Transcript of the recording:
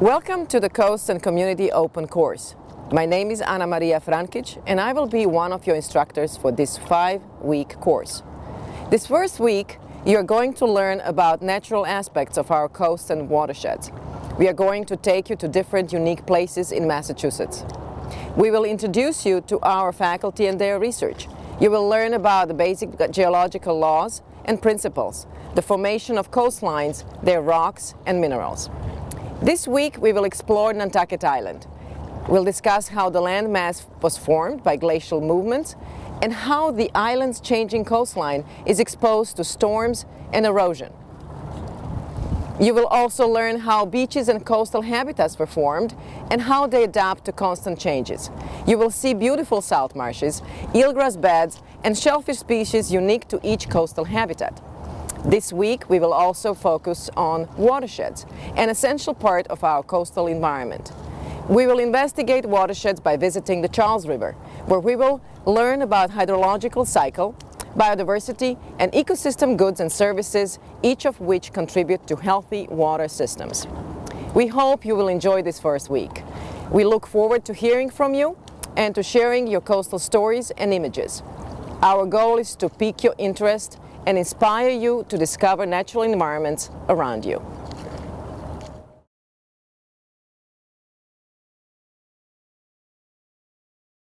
Welcome to the Coast and Community Open course. My name is Anamarija Frankic and I will be one of your instructors for this five-week course. This first week, you're going to learn about natural aspects of our coasts and watersheds. We are going to take you to different unique places in Massachusetts. We will introduce you to our faculty and their research. You will learn about the basic geological laws and principles, the formation of coastlines, their rocks and minerals. This week we will explore Nantucket Island. We'll discuss how the landmass was formed by glacial movements and how the island's changing coastline is exposed to storms and erosion. You will also learn how beaches and coastal habitats were formed and how they adapt to constant changes. You will see beautiful salt marshes, eelgrass beds and shellfish species unique to each coastal habitat. This week we will also focus on watersheds, an essential part of our coastal environment. We will investigate watersheds by visiting the Charles River, where we will learn about hydrological cycle, biodiversity and ecosystem goods and services, each of which contribute to healthy water systems. We hope you will enjoy this first week. We look forward to hearing from you and to sharing your coastal stories and images. Our goal is to pique your interest and inspire you to discover natural environments around you.